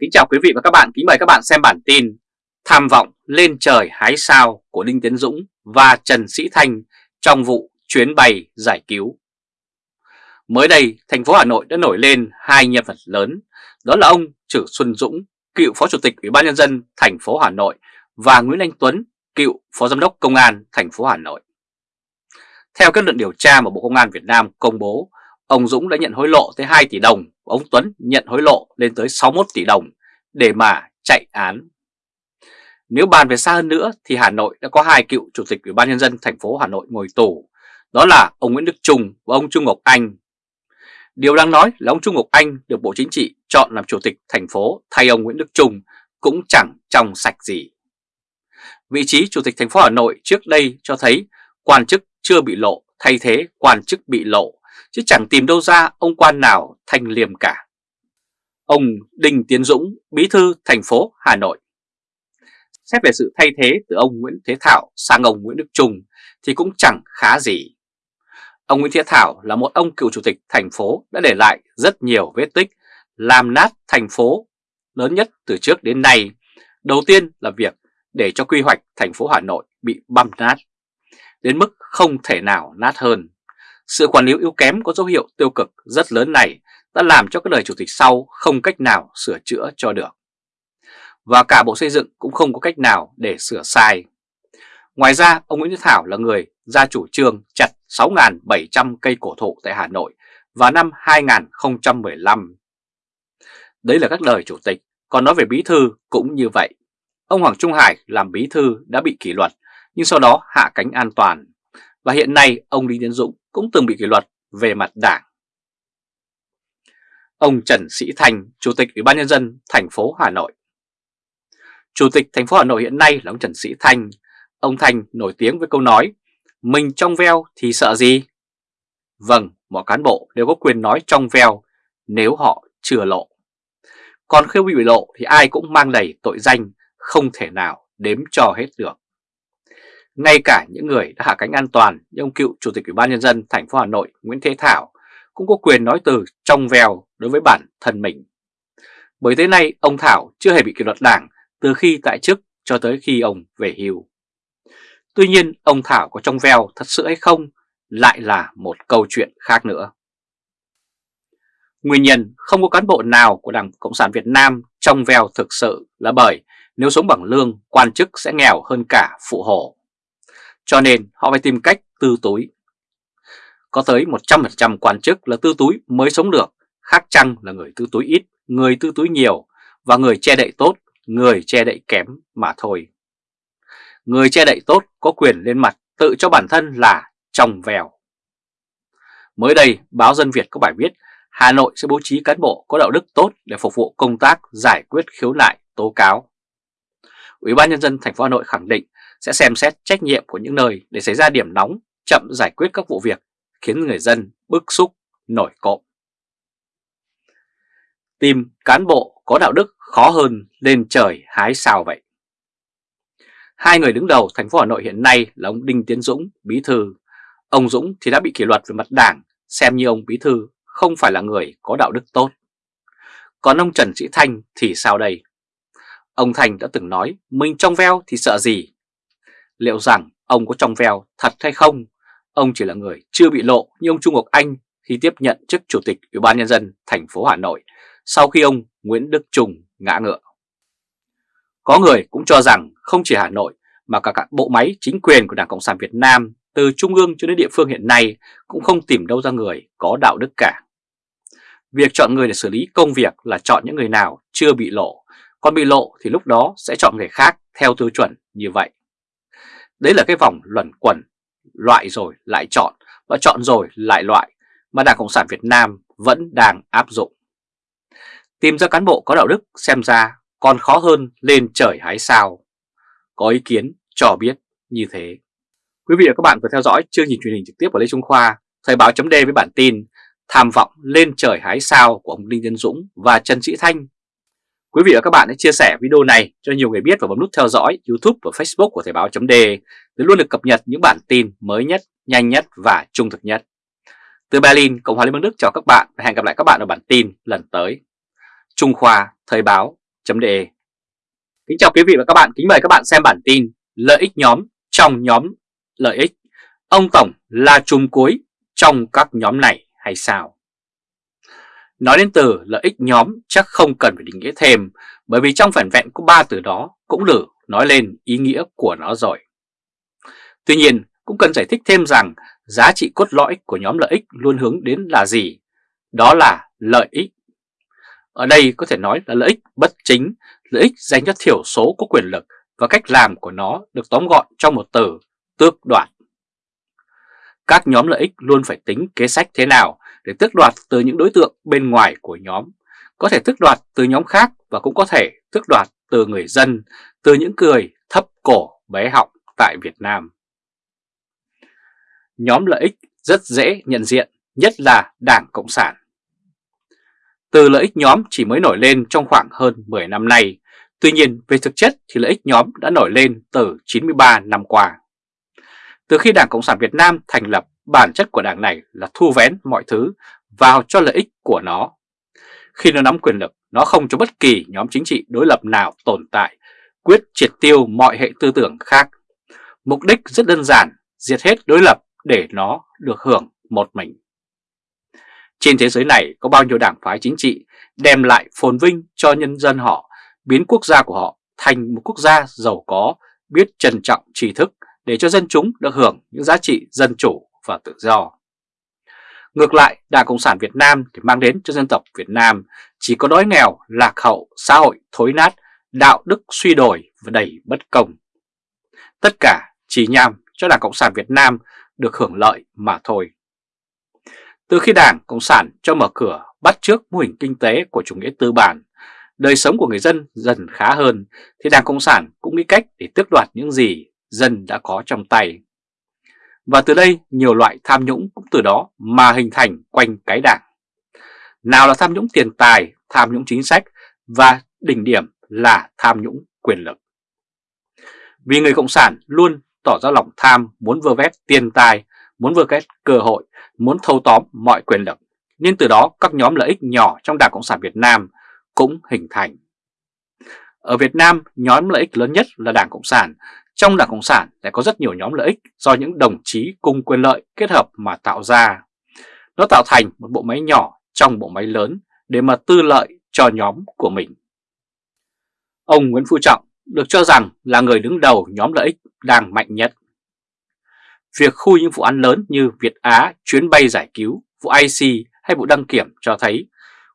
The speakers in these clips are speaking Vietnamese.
Kính chào quý vị và các bạn, kính mời các bạn xem bản tin Tham vọng lên trời hái sao của Đinh Tiến Dũng và Trần Sĩ Thanh trong vụ chuyến bay giải cứu. Mới đây, thành phố Hà Nội đã nổi lên hai nhân vật lớn, đó là ông Trử Xuân Dũng, cựu Phó Chủ tịch Ủy ban Nhân dân thành phố Hà Nội và Nguyễn Anh Tuấn, cựu Phó Giám đốc Công an thành phố Hà Nội. Theo kết luận điều tra mà Bộ Công an Việt Nam công bố, ông Dũng đã nhận hối lộ tới 2 tỷ đồng, ông Tuấn nhận hối lộ lên tới 61 tỷ đồng để mà chạy án. Nếu bàn về xa hơn nữa thì Hà Nội đã có hai cựu chủ tịch Ủy ban nhân dân thành phố Hà Nội ngồi tù, đó là ông Nguyễn Đức Trung và ông Trung Ngọc Anh. Điều đáng nói là ông Trung Ngọc Anh được Bộ Chính trị chọn làm chủ tịch thành phố thay ông Nguyễn Đức Trung cũng chẳng trong sạch gì. Vị trí chủ tịch thành phố Hà Nội trước đây cho thấy quan chức chưa bị lộ thay thế quan chức bị lộ, chứ chẳng tìm đâu ra ông quan nào thanh liêm cả. Ông Đinh Tiến Dũng, bí thư thành phố Hà Nội. Xét về sự thay thế từ ông Nguyễn Thế Thảo sang ông Nguyễn Đức Trung thì cũng chẳng khá gì. Ông Nguyễn Thế Thảo là một ông cựu chủ tịch thành phố đã để lại rất nhiều vết tích làm nát thành phố lớn nhất từ trước đến nay. Đầu tiên là việc để cho quy hoạch thành phố Hà Nội bị băm nát, đến mức không thể nào nát hơn. Sự quản lý yếu kém có dấu hiệu tiêu cực rất lớn này đã làm cho các đời chủ tịch sau không cách nào sửa chữa cho được. Và cả Bộ Xây dựng cũng không có cách nào để sửa sai. Ngoài ra, ông Nguyễn Đức Thảo là người ra chủ trương chặt 6.700 cây cổ thụ tại Hà Nội vào năm 2015. Đấy là các đời chủ tịch, còn nói về bí thư cũng như vậy. Ông Hoàng Trung Hải làm bí thư đã bị kỷ luật, nhưng sau đó hạ cánh an toàn. Và hiện nay ông Đinh Tiến Dũng cũng từng bị kỷ luật về mặt đảng. Ông Trần Sĩ Thành, Chủ tịch Ủy ban Nhân dân thành phố Hà Nội Chủ tịch thành phố Hà Nội hiện nay là ông Trần Sĩ Thanh. Ông Thanh nổi tiếng với câu nói, mình trong veo thì sợ gì? Vâng, mọi cán bộ đều có quyền nói trong veo nếu họ chưa lộ. Còn khi bị lộ thì ai cũng mang đầy tội danh, không thể nào đếm cho hết được. Ngay cả những người đã hạ cánh an toàn như ông cựu Chủ tịch Ủy ban Nhân dân thành phố Hà Nội Nguyễn Thế Thảo cũng có quyền nói từ trong veo đối với bản thân mình. Bởi tới nay ông Thảo chưa hề bị kỷ luật đảng từ khi tại chức cho tới khi ông về hưu. Tuy nhiên ông Thảo có trong veo thật sự hay không lại là một câu chuyện khác nữa. Nguyên nhân không có cán bộ nào của Đảng Cộng sản Việt Nam trong veo thực sự là bởi nếu sống bằng lương, quan chức sẽ nghèo hơn cả phụ hồ. Cho nên họ phải tìm cách tư túi. Có tới 100% quan chức là tư túi mới sống được, khác chăng là người tư túi ít, người tư túi nhiều và người che đậy tốt, người che đậy kém mà thôi. Người che đậy tốt có quyền lên mặt tự cho bản thân là trong vèo. Mới đây, báo Dân Việt có bài viết Hà Nội sẽ bố trí cán bộ có đạo đức tốt để phục vụ công tác giải quyết khiếu nại tố cáo. Ủy ban nhân dân thành phố Hà Nội khẳng định sẽ xem xét trách nhiệm của những nơi để xảy ra điểm nóng, chậm giải quyết các vụ việc khiến người dân bức xúc, nổi cộm. Tìm cán bộ có đạo đức khó hơn lên trời hái sao vậy. Hai người đứng đầu thành phố Hà Nội hiện nay là ông Đinh Tiến Dũng, bí thư. Ông Dũng thì đã bị kỷ luật về mặt đảng, xem như ông bí thư không phải là người có đạo đức tốt. Còn ông Trần Sĩ Thanh thì sao đây? Ông Thanh đã từng nói mình trong veo thì sợ gì? Liệu rằng ông có trong veo thật hay không? Ông chỉ là người chưa bị lộ như ông Trung Ngọc Anh khi tiếp nhận chức Chủ tịch Ủy ban Nhân dân thành phố Hà Nội sau khi ông Nguyễn Đức Trung ngã ngựa. Có người cũng cho rằng không chỉ Hà Nội mà cả các bộ máy chính quyền của Đảng Cộng sản Việt Nam từ trung ương cho đến địa phương hiện nay cũng không tìm đâu ra người có đạo đức cả. Việc chọn người để xử lý công việc là chọn những người nào chưa bị lộ, còn bị lộ thì lúc đó sẽ chọn người khác theo tiêu chuẩn như vậy. Đấy là cái vòng luẩn quẩn, loại rồi lại chọn và chọn rồi lại loại mà Đảng Cộng sản Việt Nam vẫn đang áp dụng. Tìm ra cán bộ có đạo đức xem ra còn khó hơn lên trời hái sao. Có ý kiến cho biết như thế. Quý vị và các bạn vừa theo dõi chương trình truyền hình trực tiếp của Lê Trung Khoa, Thời báo chấm với bản tin Tham vọng lên trời hái sao của ông Đinh Tiến Dũng và Trần Sĩ Thanh. Quý vị và các bạn hãy chia sẻ video này cho nhiều người biết và bấm nút theo dõi YouTube và Facebook của Thời báo chấm để luôn được cập nhật những bản tin mới nhất, nhanh nhất và trung thực nhất. Từ Berlin, Cộng hòa Liên bang Đức chào các bạn và hẹn gặp lại các bạn ở bản tin lần tới. Trung Khoa Thời báo .de Kính chào quý vị và các bạn, kính mời các bạn xem bản tin Lợi ích nhóm trong nhóm lợi ích Ông Tổng là chùm cuối trong các nhóm này hay sao? Nói đến từ lợi ích nhóm chắc không cần phải định nghĩa thêm bởi vì trong phản vẹn có ba từ đó cũng đủ nói lên ý nghĩa của nó rồi. Tuy nhiên cũng cần giải thích thêm rằng giá trị cốt lõi của nhóm lợi ích luôn hướng đến là gì? Đó là lợi ích. Ở đây có thể nói là lợi ích bất chính, lợi ích dành cho thiểu số có quyền lực và cách làm của nó được tóm gọn trong một từ tước đoạt. Các nhóm lợi ích luôn phải tính kế sách thế nào để tước đoạt từ những đối tượng bên ngoài của nhóm, có thể tước đoạt từ nhóm khác và cũng có thể tước đoạt từ người dân, từ những người thấp cổ bé họng tại Việt Nam. Nhóm lợi ích rất dễ nhận diện, nhất là Đảng Cộng sản. Từ lợi ích nhóm chỉ mới nổi lên trong khoảng hơn 10 năm nay, tuy nhiên về thực chất thì lợi ích nhóm đã nổi lên từ 93 năm qua. Từ khi Đảng Cộng sản Việt Nam thành lập, bản chất của đảng này là thu vén mọi thứ vào cho lợi ích của nó. Khi nó nắm quyền lực, nó không cho bất kỳ nhóm chính trị đối lập nào tồn tại, quyết triệt tiêu mọi hệ tư tưởng khác. Mục đích rất đơn giản, diệt hết đối lập để nó được hưởng một mình. Trên thế giới này có bao nhiêu đảng phái chính trị đem lại phồn vinh cho nhân dân họ, biến quốc gia của họ thành một quốc gia giàu có, biết trân trọng tri thức để cho dân chúng được hưởng những giá trị dân chủ và tự do. Ngược lại, Đảng Cộng sản Việt Nam thì mang đến cho dân tộc Việt Nam chỉ có đói nghèo, lạc hậu, xã hội thối nát, đạo đức suy đồi và đầy bất công. Tất cả chỉ nhằm cho Đảng Cộng sản Việt Nam được hưởng lợi mà thôi. Từ khi Đảng Cộng sản cho mở cửa bắt trước mô hình kinh tế của chủ nghĩa tư bản, đời sống của người dân dần khá hơn, thì Đảng Cộng sản cũng nghĩ cách để tước đoạt những gì dân đã có trong tay. Và từ đây nhiều loại tham nhũng cũng từ đó mà hình thành quanh cái đảng. Nào là tham nhũng tiền tài, tham nhũng chính sách và đỉnh điểm là tham nhũng quyền lực. Vì người Cộng sản luôn tỏ ra lòng tham muốn vơ vét tiền tài, muốn vơ vét cơ hội, muốn thâu tóm mọi quyền lực. Nên từ đó các nhóm lợi ích nhỏ trong Đảng Cộng sản Việt Nam cũng hình thành. Ở Việt Nam, nhóm lợi ích lớn nhất là Đảng Cộng sản trong Đảng Cộng sản lại có rất nhiều nhóm lợi ích do những đồng chí cùng quyền lợi kết hợp mà tạo ra. Nó tạo thành một bộ máy nhỏ trong bộ máy lớn để mà tư lợi cho nhóm của mình. Ông Nguyễn Phú Trọng được cho rằng là người đứng đầu nhóm lợi ích đang mạnh nhất. Việc khui những vụ án lớn như Việt Á, chuyến bay giải cứu, vụ IC hay vụ đăng kiểm cho thấy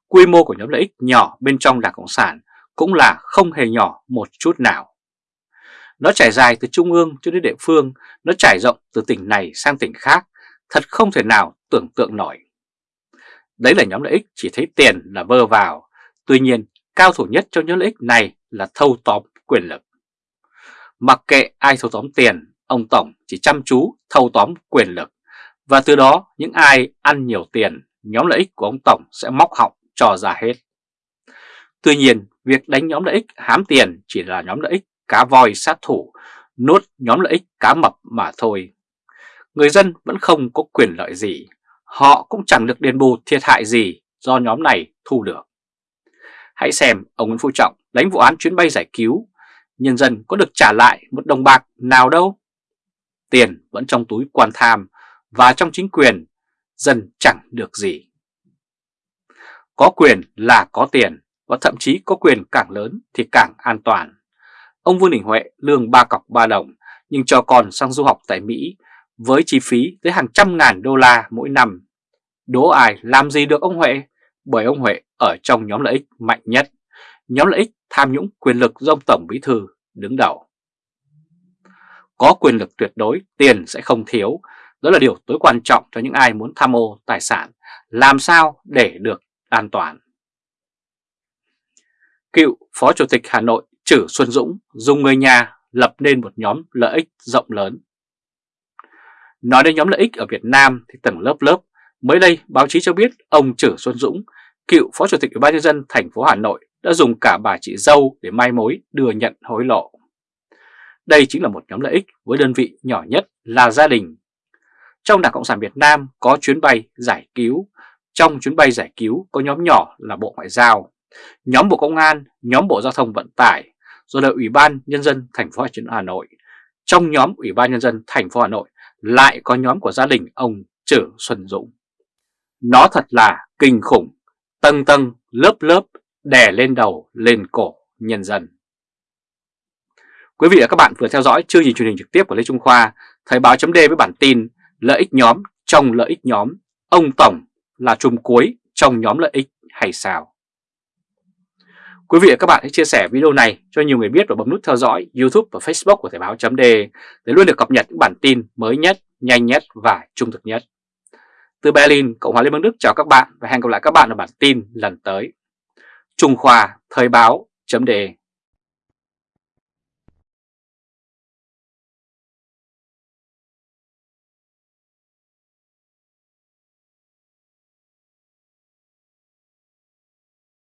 quy mô của nhóm lợi ích nhỏ bên trong Đảng Cộng sản cũng là không hề nhỏ một chút nào. Nó trải dài từ trung ương cho đến địa phương, nó trải rộng từ tỉnh này sang tỉnh khác, thật không thể nào tưởng tượng nổi. Đấy là nhóm lợi ích chỉ thấy tiền là vơ vào, tuy nhiên cao thủ nhất trong nhóm lợi ích này là thâu tóm quyền lực. Mặc kệ ai thâu tóm tiền, ông Tổng chỉ chăm chú thâu tóm quyền lực, và từ đó những ai ăn nhiều tiền, nhóm lợi ích của ông Tổng sẽ móc họng cho ra hết. Tuy nhiên, việc đánh nhóm lợi ích hám tiền chỉ là nhóm lợi ích cá voi sát thủ, nốt nhóm lợi ích cá mập mà thôi. Người dân vẫn không có quyền lợi gì, họ cũng chẳng được đền bù thiệt hại gì do nhóm này thu được. Hãy xem ông Nguyễn Phú Trọng đánh vụ án chuyến bay giải cứu, nhân dân có được trả lại một đồng bạc nào đâu. Tiền vẫn trong túi quan tham và trong chính quyền, dân chẳng được gì. Có quyền là có tiền và thậm chí có quyền càng lớn thì càng an toàn. Ông Vương Đình Huệ lương ba cọc ba đồng nhưng cho con sang du học tại Mỹ với chi phí tới hàng trăm ngàn đô la mỗi năm. Đố ai làm gì được ông Huệ? Bởi ông Huệ ở trong nhóm lợi ích mạnh nhất, nhóm lợi ích tham nhũng quyền lực do ông Tổng Bí Thư đứng đầu. Có quyền lực tuyệt đối, tiền sẽ không thiếu, đó là điều tối quan trọng cho những ai muốn tham ô tài sản, làm sao để được an toàn. Cựu Phó Chủ tịch Hà Nội Chử Xuân Dũng dùng người nhà lập nên một nhóm lợi ích rộng lớn. Nói đến nhóm lợi ích ở Việt Nam thì tầng lớp lớp, mới đây báo chí cho biết ông Chử Xuân Dũng, cựu Phó Chủ tịch Ủy ban nhân dân thành phố Hà Nội đã dùng cả bà chị dâu để mai mối đưa nhận hối lộ. Đây chính là một nhóm lợi ích với đơn vị nhỏ nhất là gia đình. Trong Đảng Cộng sản Việt Nam có chuyến bay giải cứu, trong chuyến bay giải cứu có nhóm nhỏ là Bộ Ngoại giao. nhóm Bộ Công an, nhóm Bộ Giao thông Vận tải, rồi là Ủy ban Nhân dân thành phố Hà Nội. Trong nhóm Ủy ban Nhân dân thành phố Hà Nội lại có nhóm của gia đình ông Trử Xuân Dũng. Nó thật là kinh khủng, tầng tầng, lớp lớp, đè lên đầu, lên cổ nhân dân. Quý vị và các bạn vừa theo dõi chương trình truyền hình trực tiếp của Lê Trung Khoa, Thời báo chấm với bản tin Lợi ích nhóm trong lợi ích nhóm, ông Tổng là chùm cuối trong nhóm lợi ích hay sao? Quý vị và các bạn hãy chia sẻ video này cho nhiều người biết và bấm nút theo dõi YouTube và Facebook của Thời báo chấm để luôn được cập nhật những bản tin mới nhất, nhanh nhất và trung thực nhất. Từ Berlin, Cộng hòa Liên bang Đức chào các bạn và hẹn gặp lại các bạn ở bản tin lần tới. Trung Khoa Thời báo chấm đề